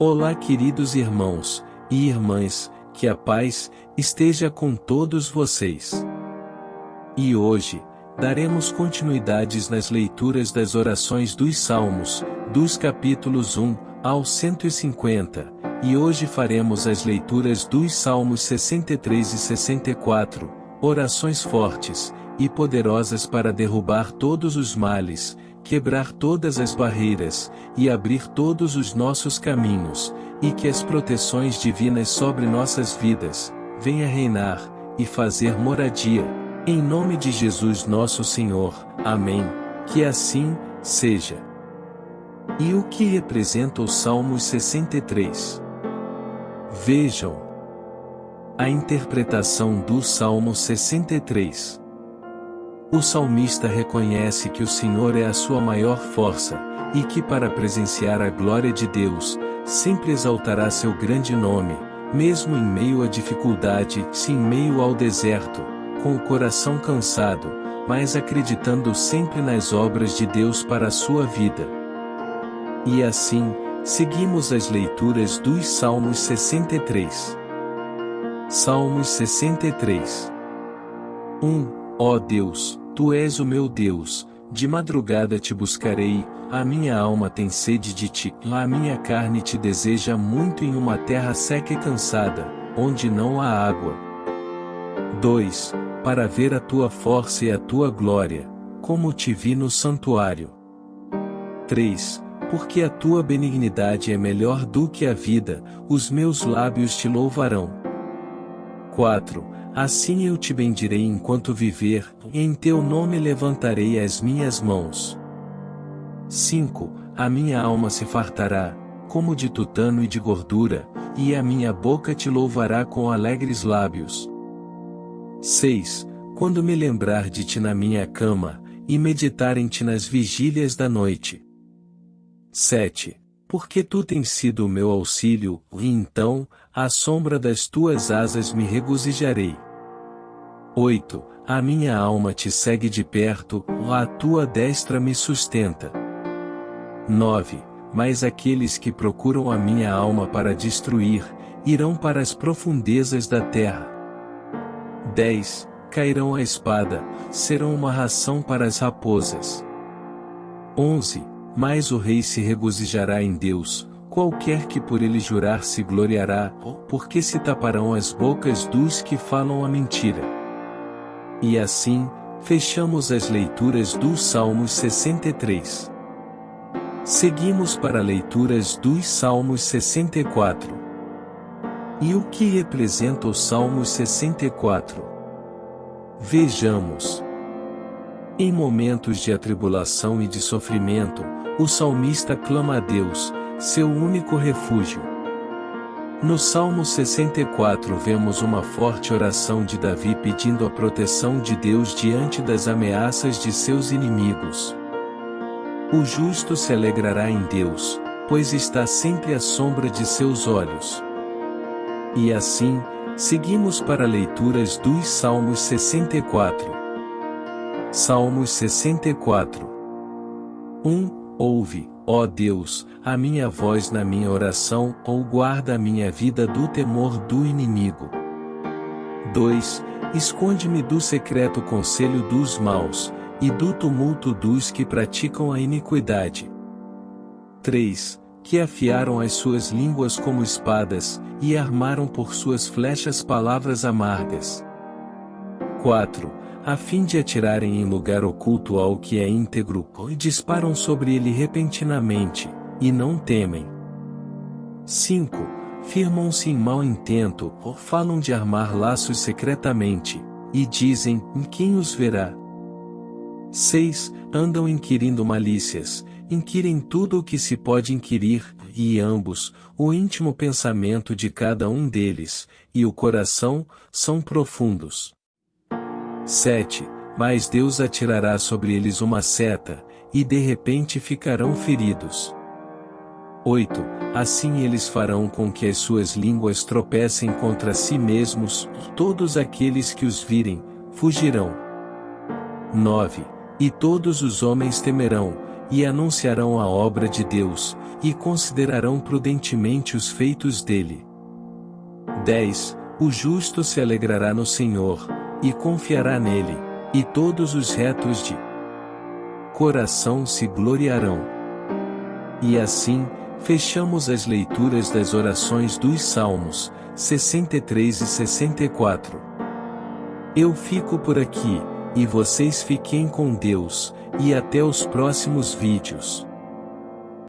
Olá, queridos irmãos e irmãs, que a paz esteja com todos vocês. E hoje, daremos continuidades nas leituras das orações dos Salmos, dos capítulos 1 ao 150, e hoje faremos as leituras dos Salmos 63 e 64, orações fortes e poderosas para derrubar todos os males, quebrar todas as barreiras, e abrir todos os nossos caminhos, e que as proteções divinas sobre nossas vidas, venha reinar, e fazer moradia. Em nome de Jesus nosso Senhor, Amém. Que assim, seja. E o que representa o Salmos 63? Vejam. A interpretação do Salmo 63. O salmista reconhece que o Senhor é a sua maior força, e que para presenciar a glória de Deus, sempre exaltará seu grande nome, mesmo em meio à dificuldade, se em meio ao deserto, com o coração cansado, mas acreditando sempre nas obras de Deus para a sua vida. E assim, seguimos as leituras dos Salmos 63. Salmos 63 1. Ó Deus, Tu és o meu Deus, de madrugada te buscarei, a minha alma tem sede de ti, a minha carne te deseja muito em uma terra seca e cansada, onde não há água. 2. Para ver a tua força e a tua glória, como te vi no santuário. 3. Porque a tua benignidade é melhor do que a vida, os meus lábios te louvarão. 4 Assim eu te bendirei enquanto viver, e em teu nome levantarei as minhas mãos. 5. A minha alma se fartará, como de tutano e de gordura, e a minha boca te louvará com alegres lábios. 6. Quando me lembrar de ti na minha cama, e meditar em ti nas vigílias da noite. 7. Porque tu tens sido o meu auxílio, e então, à sombra das tuas asas me regozijarei. 8. A minha alma te segue de perto, a tua destra me sustenta. 9. Mas aqueles que procuram a minha alma para destruir, irão para as profundezas da terra. 10. Cairão a espada, serão uma ração para as raposas. 11. Mas o rei se regozijará em Deus, qualquer que por ele jurar se gloriará, porque se taparão as bocas dos que falam a mentira. E assim, fechamos as leituras dos Salmos 63. Seguimos para leituras dos Salmos 64. E o que representa o Salmos 64? Vejamos. Em momentos de atribulação e de sofrimento, o salmista clama a Deus, seu único refúgio. No Salmo 64 vemos uma forte oração de Davi pedindo a proteção de Deus diante das ameaças de seus inimigos. O justo se alegrará em Deus, pois está sempre à sombra de seus olhos. E assim, seguimos para leituras dos Salmos 64. Salmos 64 1. Ouve, Ó Deus, a minha voz na minha oração, ou guarda a minha vida do temor do inimigo. 2. Esconde-me do secreto conselho dos maus, e do tumulto dos que praticam a iniquidade. 3. Que afiaram as suas línguas como espadas, e armaram por suas flechas palavras amargas. 4 a fim de atirarem em lugar oculto ao que é íntegro, e disparam sobre ele repentinamente, e não temem. 5. Firmam-se em mau intento, ou falam de armar laços secretamente, e dizem, em quem os verá? 6. Andam inquirindo malícias, inquirem tudo o que se pode inquirir, e ambos, o íntimo pensamento de cada um deles, e o coração, são profundos. 7. Mas Deus atirará sobre eles uma seta, e de repente ficarão feridos. 8. Assim eles farão com que as suas línguas tropecem contra si mesmos, todos aqueles que os virem, fugirão. 9. E todos os homens temerão, e anunciarão a obra de Deus, e considerarão prudentemente os feitos dele. 10. O justo se alegrará no Senhor, e confiará nele, e todos os retos de coração se gloriarão. E assim, fechamos as leituras das orações dos Salmos, 63 e 64. Eu fico por aqui, e vocês fiquem com Deus, e até os próximos vídeos.